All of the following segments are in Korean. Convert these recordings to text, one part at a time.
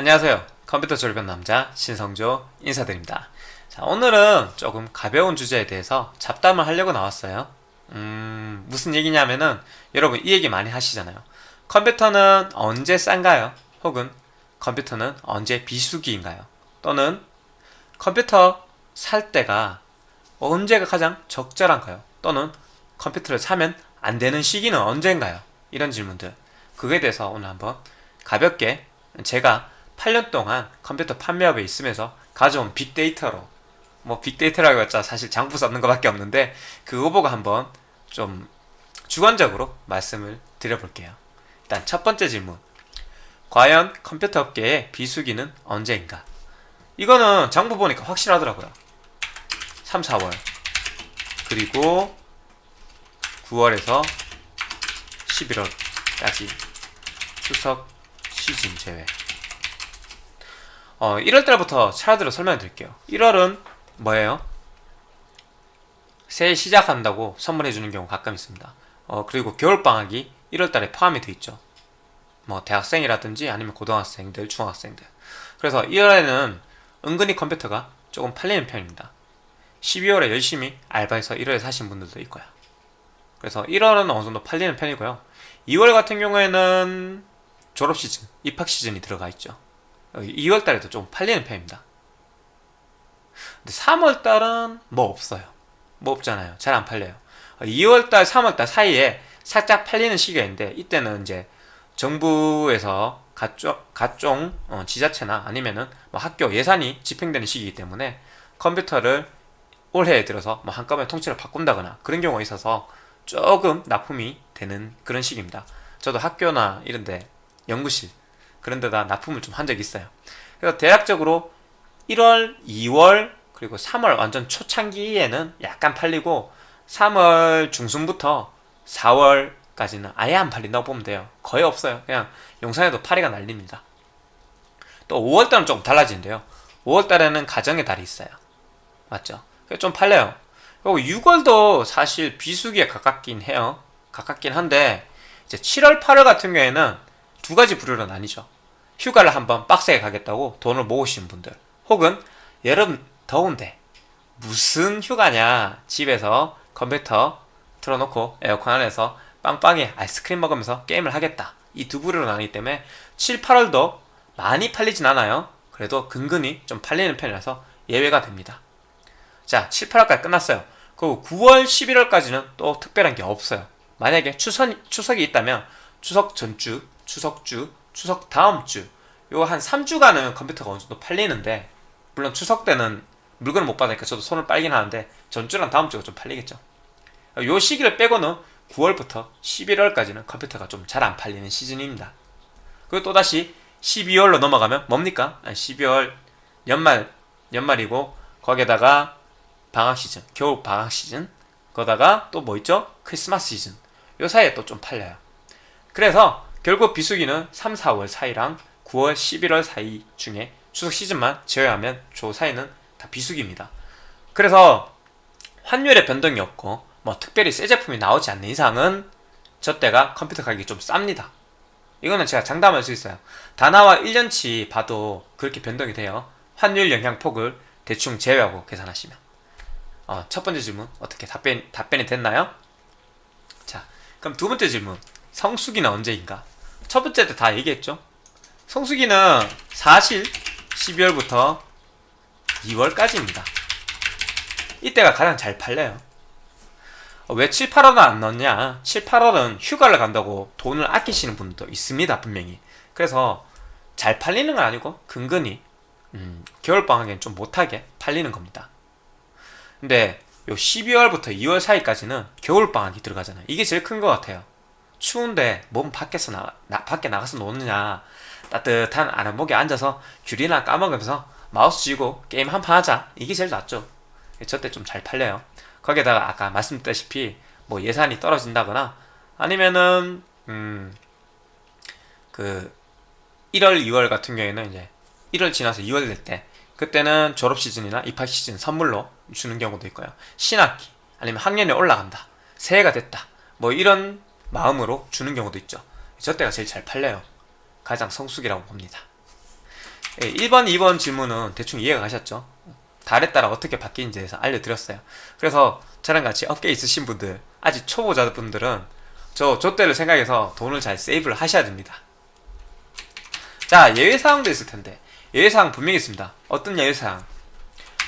안녕하세요 컴퓨터 졸업한 남자 신성조 인사드립니다 자 오늘은 조금 가벼운 주제에 대해서 잡담을 하려고 나왔어요 음 무슨 얘기냐면은 여러분 이 얘기 많이 하시잖아요 컴퓨터는 언제 싼가요? 혹은 컴퓨터는 언제 비수기인가요? 또는 컴퓨터 살 때가 언제가 가장 적절한가요? 또는 컴퓨터를 사면 안 되는 시기는 언제인가요? 이런 질문들 그거에 대해서 오늘 한번 가볍게 제가 8년 동안 컴퓨터 판매업에 있으면서 가져온 빅데이터로 뭐 빅데이터라고 했자 사실 장부 썼는 것밖에 없는데 그거 보고 한번 좀 주관적으로 말씀을 드려볼게요. 일단 첫 번째 질문. 과연 컴퓨터 업계의 비수기는 언제인가? 이거는 장부 보니까 확실하더라고요. 3, 4월. 그리고 9월에서 11월까지 추석 시즌 제외 어, 1월달부터 차례대로 설명해 드릴게요. 1월은 뭐예요? 새해 시작한다고 선물해 주는 경우 가끔 있습니다. 어, 그리고 겨울방학이 1월달에 포함이 돼 있죠. 뭐 대학생이라든지 아니면 고등학생들, 중학생들. 그래서 1월에는 은근히 컴퓨터가 조금 팔리는 편입니다. 12월에 열심히 알바해서 1월에 사신 분들도 있고요. 그래서 1월은 어느 정도 팔리는 편이고요. 2월 같은 경우에는 졸업 시즌, 입학 시즌이 들어가 있죠 2월 달에도 좀 팔리는 편입니다. 근데 3월 달은 뭐 없어요. 뭐 없잖아요. 잘 안 팔려요. 2월 달, 3월 달 사이에 살짝 팔리는 시기가 있는데 이때는 이제 정부에서 각종, 각종 어, 지자체나 아니면은 뭐 학교 예산이 집행되는 시기이기 때문에 컴퓨터를 올해에 들어서 뭐 한꺼번에 통째로 바꾼다거나 그런 경우가 있어서 조금 납품이 되는 그런 시기입니다. 저도 학교나 이런데 연구실 그런 데다 납품을 좀 한 적이 있어요. 그래서 대략적으로 1월, 2월 그리고 3월 완전 초창기에는 약간 팔리고 3월 중순부터 4월까지는 아예 안 팔린다고 보면 돼요. 거의 없어요. 그냥 용산에도 파리가 날립니다. 또 5월달은 조금 달라지는데요. 5월달에는 가정의 달이 있어요. 맞죠? 좀 팔려요. 그리고 6월도 사실 비수기에 가깝긴 해요. 가깝긴 한데 이제 7월, 8월 같은 경우에는 두 가지 부류로 나뉘죠. 휴가를 한번 빡세게 가겠다고 돈을 모으신 분들 혹은 여름 더운데 무슨 휴가냐 집에서 컴퓨터 틀어놓고 에어컨 안에서 빵빵히 아이스크림 먹으면서 게임을 하겠다. 이 두 부류로 나뉘기 때문에 7, 8월도 많이 팔리진 않아요. 그래도 근근히 좀 팔리는 편이라서 예외가 됩니다. 자 7, 8월까지 끝났어요. 그리고 9월, 11월까지는 또 특별한 게 없어요. 만약에 추석, 추석이 있다면 추석 전주 추석주, 추석 다음 주. 요 한 3주간은 컴퓨터가 어느 정도 팔리는데 물론 추석 때는 물건을 못 받으니까 저도 손을 빨긴 하는데 전주랑 다음 주가 좀 팔리겠죠. 요 시기를 빼고는 9월부터 11월까지는 컴퓨터가 좀 잘 안 팔리는 시즌입니다. 그리고 또다시 12월로 넘어가면 뭡니까? 12월 연말 연말이고 거기에다가 방학 시즌 겨울 방학 시즌 거다가 또 뭐 있죠? 크리스마스 시즌. 요 사이에 또 좀 팔려요. 그래서 결국 비수기는 3, 4월 사이랑 9월, 11월 사이 중에 추석 시즌만 제외하면 조 사이는 다 비수기입니다. 그래서 환율의 변동이 없고 뭐 특별히 새 제품이 나오지 않는 이상은 저 때가 컴퓨터 가격이 좀 쌉니다. 이거는 제가 장담할 수 있어요. 다나와 1년치 봐도 그렇게 변동이 돼요. 환율 영향폭을 대충 제외하고 계산하시면. 어, 첫 번째 질문 어떻게 답변, 답변이 됐나요? 자, 그럼 두 번째 질문 성수기는 언제인가? 첫 번째 때 다 얘기했죠. 성수기는 사실 12월부터 2월까지입니다. 이때가 가장 잘 팔려요. 어, 왜 7, 8월은 안 넣냐? 7, 8월은 휴가를 간다고 돈을 아끼시는 분도 있습니다, 분명히. 그래서 잘 팔리는 건 아니고 근근히 음, 겨울방학엔 좀 못하게 팔리는 겁니다. 근데 요 12월부터 2월 사이까지는 겨울방학이 들어가잖아요. 이게 제일 큰 것 같아요. 추운데 몸 밖에서 나, 나 밖에 나가서 노느냐. 따뜻한 아랫목에 앉아서 귤이나 까먹으면서 마우스 쥐고 게임 한 판 하자. 이게 제일 낫죠. 저때 좀 잘 팔려요. 거기에다가 아까 말씀드렸다시피 뭐 예산이 떨어진다거나 아니면은 음 그 1월 2월 같은 경우에는 이제 1월 지나서 2월 될 때 그때는 졸업 시즌이나 입학 시즌 선물로 주는 경우도 있고요. 신학기 아니면 학년이 올라간다. 새해가 됐다. 뭐 이런 마음으로 주는 경우도 있죠 저 때가 제일 잘 팔려요 가장 성숙이라고 봅니다 예, 1번, 2번 질문은 대충 이해가 가셨죠? 달에 따라 어떻게 바뀌는지에 대해서 알려드렸어요. 그래서 저랑 같이 업계에 있으신 분들, 아직 초보자분들은 저, 저 때를 생각해서 돈을 잘 세이브를 하셔야 됩니다. 자, 예외사항도 있을 텐데. 예외사항 분명히 있습니다. 어떤 예외사항?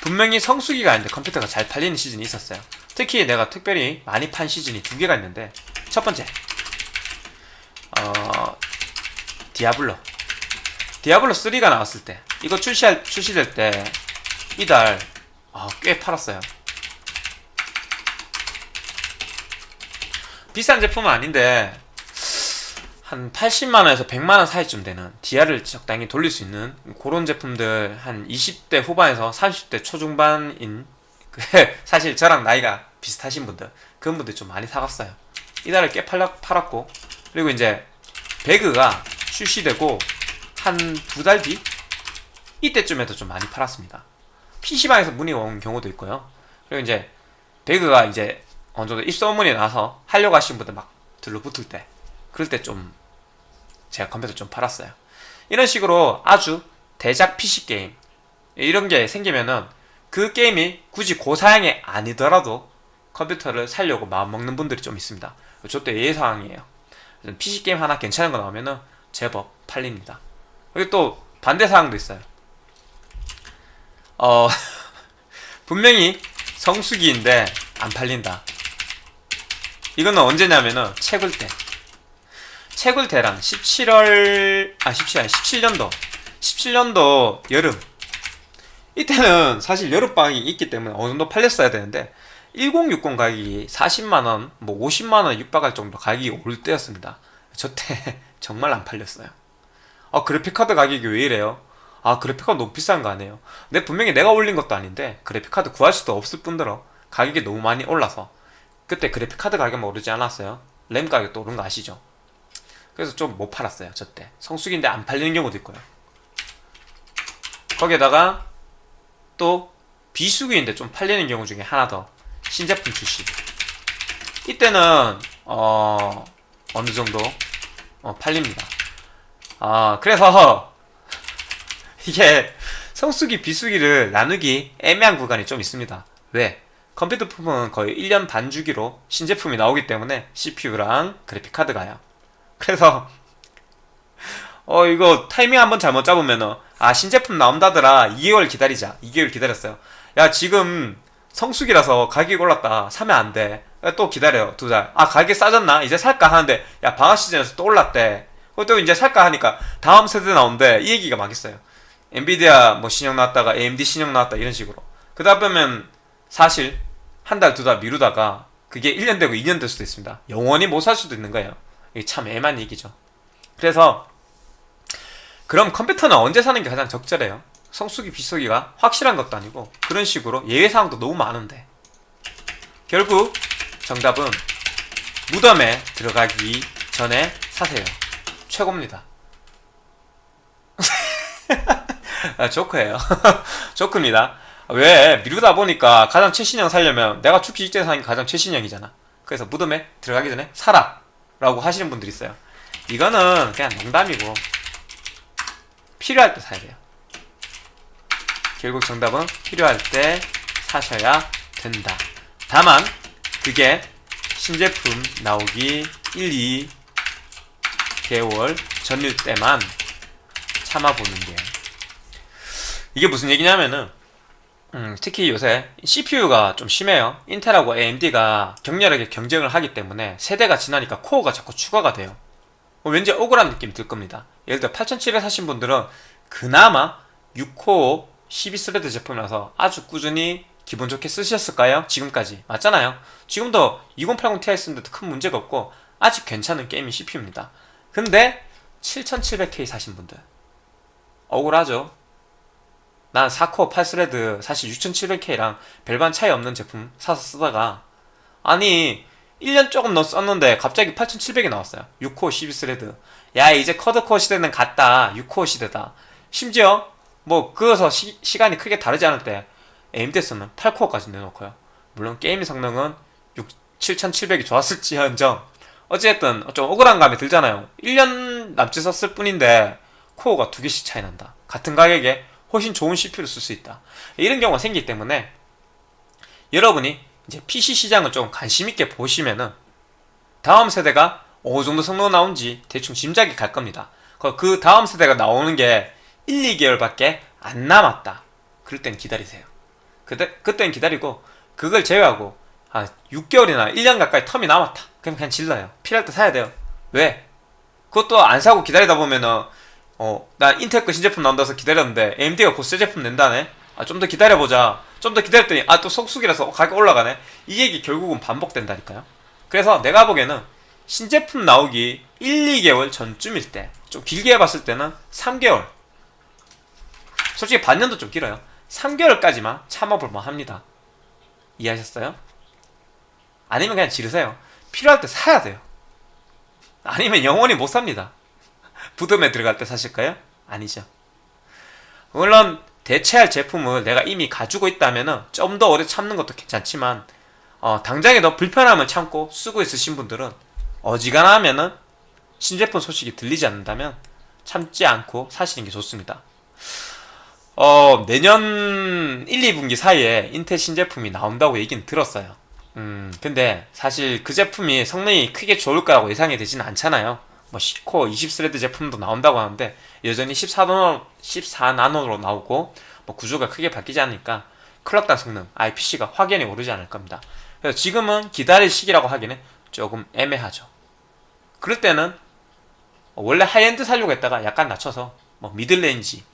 분명히 성수기가 아닌데 컴퓨터가 잘 팔리는 시즌이 있었어요. 특히 내가 특별히 많이 판 시즌이 두 개가 있는데, 첫 번째, 어, 디아블로. 디아블로 3가 나왔을 때, 이거 출시할, 출시될 때, 이달, 아, 꽤 팔았어요. 비싼 제품은 아닌데, 한 80만원에서 100만원 사이쯤 되는 디아를 적당히 돌릴 수 있는 그런 제품들 한 20대 후반에서 30대 초중반인 그 사실 저랑 나이가 비슷하신 분들 그런 분들 좀 많이 사갔어요 이달에 꽤 팔았고 그리고 이제 배그가 출시되고 한 두 달 뒤? 이때쯤에도 좀 많이 팔았습니다 PC방에서 문의 온 경우도 있고요 그리고 이제 배그가 이제 어느 정도 입소문이 나서 하려고 하시는 분들 막 들러붙을 때 그럴 때 좀 제가 컴퓨터 좀 팔았어요. 이런 식으로 아주 대작 PC 게임 이런 게 생기면은 그 게임이 굳이 고사양이 아니더라도 컴퓨터를 살려고 마음먹는 분들이 좀 있습니다. 저때 예사항이에요. PC 게임 하나 괜찮은 거 나오면은 제법 팔립니다. 그리고 또 반대 사항도 있어요. 어 분명히 성수기인데 안 팔린다. 이거는 언제냐면은 채굴 때. 채굴 대란 17월 아 17, 17년도 17년도 여름 이때는 사실 여름방학이 있기 때문에 어느 정도 팔렸어야 되는데 1060 가격이 40만원 뭐 50만원 육박할 정도 가격이 오를 때였습니다. 저 때 정말 안 팔렸어요. 아 그래픽카드 가격이 왜 이래요? 아 그래픽카드 너무 비싼 거 아니에요? 근데 분명히 내가 올린 것도 아닌데 그래픽카드 구할 수도 없을 뿐더러 가격이 너무 많이 올라서 그때 그래픽카드 가격만 오르지 않았어요. 램 가격도 오른 거 아시죠? 그래서 좀 못 팔았어요 저때. 성수기인데 안 팔리는 경우도 있고요. 거기에다가 또 비수기인데 좀 팔리는 경우 중에 하나 더. 신제품 출시 이때는 어 어느 정도 어, 팔립니다. 아 그래서 이게 성수기 비수기를 나누기 애매한 구간이 좀 있습니다. 왜? 컴퓨터 품은 거의 1년 반 주기로 신제품이 나오기 때문에 CPU랑 그래픽카드가요. 그래서 어 이거 타이밍 한번 잘못 잡으면은 아 신제품 나온다더라. 2개월 기다리자. 2개월 기다렸어요. 야 지금 성수기라서 가격이 올랐다. 사면 안돼. 또 기다려 두달 아 가격이 싸졌나? 이제 살까? 하는데 야 방학 시즌에서 또 올랐대. 또 이제 살까? 하니까 다음 세대 나온대. 이 얘기가 막 있어요. 엔비디아 뭐 신형 나왔다가 AMD 신형 나왔다 이런 식으로. 그다 보면 사실 한 달 두 달 미루다가 그게 1년 되고 2년 될 수도 있습니다. 영원히 못 살 수도 있는 거예요. 이게 참 애만 얘기죠. 그래서 그럼 컴퓨터는 언제 사는 게 가장 적절해요? 성수기 비수기가 확실한 것도 아니고 그런 식으로 예외사항도 너무 많은데 결국 정답은 무덤에 들어가기 전에 사세요. 최고입니다. 아, 조크예요. 조크입니다. 왜 미루다 보니까 가장 최신형 살려면 내가 죽기 직전에 사는 게 가장 최신형이잖아. 그래서 무덤에 들어가기 전에 사라. 라고 하시는 분들이 있어요 이거는 그냥 농담이고 필요할 때 사야 돼요. 결국 정답은 필요할 때 사셔야 된다. 다만 그게 신제품 나오기 1, 2 개월 전일 때만 참아보는 게. 이게 무슨 얘기냐면은 음, 특히 요새 CPU가 좀 심해요. 인텔하고 AMD가 격렬하게 경쟁을 하기 때문에 세대가 지나니까 코어가 자꾸 추가가 돼요. 뭐 왠지 억울한 느낌 들 겁니다. 예를 들어 8700 사신 분들은 그나마 6코어 12스레드 제품이라서 아주 꾸준히 기분 좋게 쓰셨을 거예요. 지금까지. 맞잖아요. 지금도 2080ti 쓰는데도 큰 문제가 없고 아직 괜찮은 gaming CPU입니다. 근데 7700K 사신 분들. 억울하죠. 난 4코어 8스레드 사실 6700K랑 별반 차이 없는 제품 사서 쓰다가 아니 1년 조금 더 썼는데 갑자기 8700이 나왔어요. 6코어 12스레드. 야 이제 quad core 시대는 갔다. 6코어 시대다. 심지어 뭐 그어서 시, 간이 크게 다르지 않을 때 AMD 쓰면 8코어까지 내놓고요. 물론 게임 성능은 6, 7700이 좋았을지언정. 어찌됐든 좀 억울한 감이 들잖아요. 1년 남짓 썼을 뿐인데 코어가 두 개씩 차이 난다. 같은 가격에 훨씬 좋은 CPU를 쓸 수 있다. 이런 경우가 생기기 때문에 여러분이 이제 PC 시장을 좀 관심 있게 보시면은 다음 세대가 어느 정도 성능 나온지 대충 짐작이 갈 겁니다. 그- 그 다음 세대가 나오는 게 1, 2개월밖에 안 남았다. 그럴 땐 기다리세요. 그때 그땐 기다리고 그걸 제외하고 한 6개월이나 1년 가까이 텀이 남았다. 그럼 그냥 질러요. 필요할 때 사야 돼요. 왜? 그것도 안 사고 기다리다 보면은 어, 나 인텔 거 신제품 나온다 해서 기다렸는데 AMD가 곧새 제품 낸다네. 아, 좀 더 기다려보자. 좀 더 기다렸더니 아, 또 속수기라서 가격 올라가네. 이 얘기 결국은 반복된다니까요. 그래서 내가 보기에는 신제품 나오기 1, 2개월 전쯤일 때, 좀 길게 해봤을 때는 3개월. 솔직히 반년도 좀 길어요. 3개월까지만 참아볼만 합니다. 이해하셨어요? 아니면 그냥 지르세요. 필요할 때 사야 돼요. 아니면 영원히 못 삽니다. 부dom에 들어갈 때 사실까요? 아니죠. 물론 대체할 제품을 내가 이미 가지고 있다면은 좀더 오래 참는 것도 괜찮지만 어, 당장에 너 불편함을 참고 쓰고 있으신 분들은 어지간하면 은 신제품 소식이 들리지 않는다면 참지 않고 사시는 게 좋습니다. 어, 내년 1, 2분기 사이에 인텔 신제품이 나온다고 얘기는 들었어요. 음, 근데 사실 그 제품이 성능이 크게 좋을 거라고 예상이 되지는 않잖아요. 뭐 10코어 20스레드 제품도 나온다고 하는데 여전히 14나노, 14나노로 나오고 뭐 구조가 크게 바뀌지 않으니까 clock당 성능, IPC가 확연히 오르지 않을 겁니다. 그래서 지금은 기다릴 시기라고 하기는 조금 애매하죠. 그럴 때는 원래 하이엔드 살려고 했다가 약간 낮춰서 뭐 middle range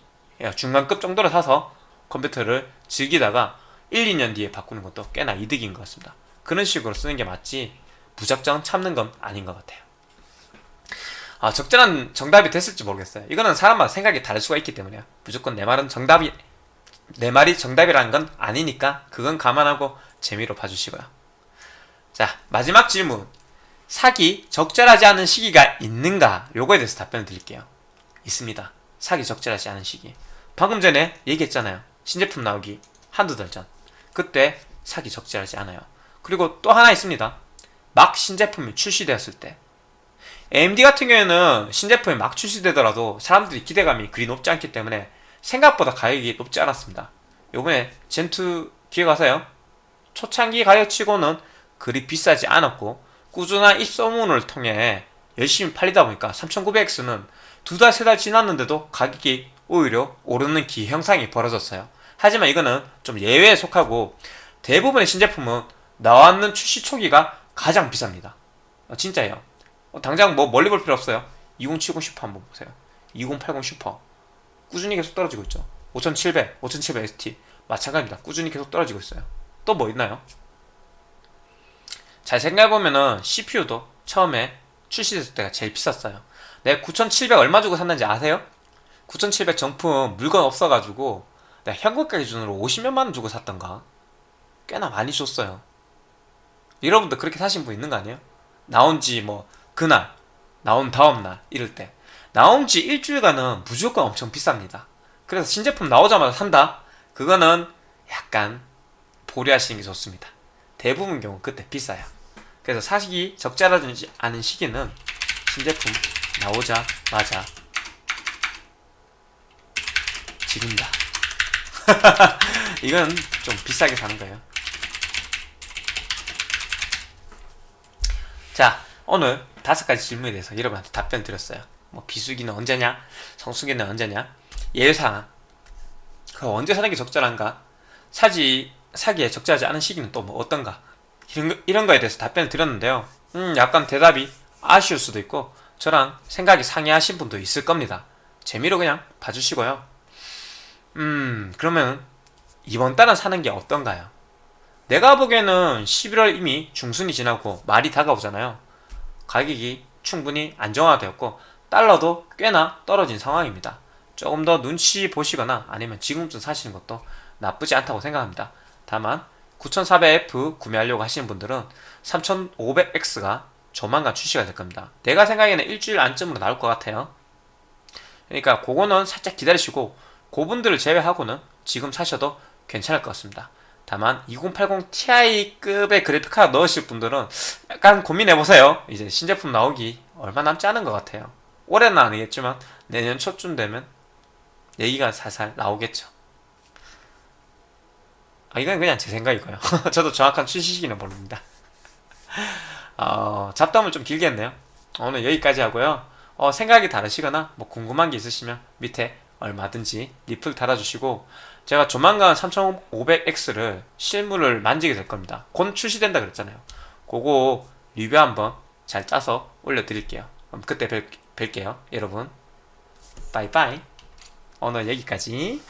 중간급 정도로 사서 컴퓨터를 즐기다가 1, 2년 뒤에 바꾸는 것도 꽤나 이득인 것 같습니다. 그런 식으로 쓰는 게 맞지 무작정 참는 건 아닌 것 같아요. 아, 적절한 정답이 됐을지 모르겠어요. 이거는 사람마다 생각이 다를 수가 있기 때문에요. 무조건 내 말은 정답이 내 말이 정답이라는 건 아니니까 그건 감안하고 재미로 봐주시고요. 자, 마지막 질문. 사기 적절하지 않은 시기가 있는가? 요거에 대해서 답변을 드릴게요. 있습니다. 사기 적절하지 않은 시기. 방금 전에 얘기했잖아요. 신제품 나오기 한두 달 전. 그때 사기 적절하지 않아요. 그리고 또 하나 있습니다. 막 신제품이 출시되었을 때. AMD 같은 경우에는 신제품이 막 출시되더라도 사람들이 기대감이 그리 높지 않기 때문에 생각보다 가격이 높지 않았습니다. 요번에 젠2 기획하세요. 초창기 가격치고는 그리 비싸지 않았고 꾸준한 입소문을 통해 열심히 팔리다 보니까 3900X는 두 달, 세 달 지났는데도 가격이 오히려 오르는 기형상이 벌어졌어요. 하지만 이거는 좀 예외에 속하고 대부분의 신제품은 나왔는 출시 초기가 가장 비쌉니다. 어, 진짜예요. 어, 당장 뭐 멀리 볼 필요 없어요. 2070 슈퍼 한번 보세요. 2080 슈퍼 꾸준히 계속 떨어지고 있죠. 5700, 5700 ST 마찬가지입니다. 꾸준히 계속 떨어지고 있어요. 또 뭐 있나요? 잘 생각해보면은 CPU도 처음에 출시됐을 때가 제일 비쌌어요. 내가 9700 얼마 주고 샀는지 아세요? 9700 정품 물건 없어가지고 내가 현금가 기준으로 50몇만 원 주고 샀던가? 꽤나 많이 줬어요. 여러분도 그렇게 사신 분 있는 거 아니에요? 나온 지 뭐 그날, 나온 다음날 이럴 때 나온 지 일주일간은 무조건 엄청 비쌉니다. 그래서 신제품 나오자마자 산다? 그거는 약간 보류하시는 게 좋습니다. 대부분 경우 그때 비싸요. 그래서 사시기 적절하지 않은 시기는 신제품 나오자마자 지른다. 이건 좀 비싸게 사는 거예요. 자, 오늘 다섯 가지 질문에 대해서 여러분한테 답변 드렸어요. 뭐 비수기는 언제냐, 성수기는 언제냐, 예외상황. 그 언제 사는 게 적절한가? 사지 사기에 적절하지 않은 시기는 또 뭐 어떤가? 이런, 거, 이런 거에 대해서 답변을 드렸는데요. 음, 약간 대답이 아쉬울 수도 있고 저랑 생각이 상이하신 분도 있을 겁니다. 재미로 그냥 봐주시고요. 음, 그러면 이번 달은 사는 게 어떤가요? 내가 보기에는 11월 이미 중순이 지나고 말이 다가오잖아요. 가격이 충분히 안정화되었고 달러도 꽤나 떨어진 상황입니다. 조금 더 눈치 보시거나 아니면 지금쯤 사시는 것도 나쁘지 않다고 생각합니다. 다만 9400F 구매하려고 하시는 분들은 3500X가 조만간 출시가 될 겁니다. 내가 생각에는 일주일 안쯤으로 나올 것 같아요. 그러니까 그거는 살짝 기다리시고 그분들을 제외하고는 지금 사셔도 괜찮을 것 같습니다. 다만 2080 Ti급의 그래픽 카드 넣으실 분들은 약간 고민해보세요. 이제 신제품 나오기 얼마 남지 않은 것 같아요. 올해는 아니겠지만 내년 초쯤 되면 얘기가 살살 나오겠죠. 아, 이건 그냥 제 생각이고요. 저도 정확한 출시 시기는 모릅니다. 어, 잡담을 좀 길게 했네요. 오늘 여기까지 하고요. 어, 생각이 다르시거나 뭐 궁금한 게 있으시면 밑에 얼마든지 리플 달아주시고 제가 조만간 3500X를 실물을 만지게 될 겁니다. 곧 출시된다 그랬잖아요. 그거 리뷰 한번 잘 짜서 올려드릴게요. 그럼 그때 뵐, 뵐게요. 여러분. 빠이빠이. 오늘 여기까지.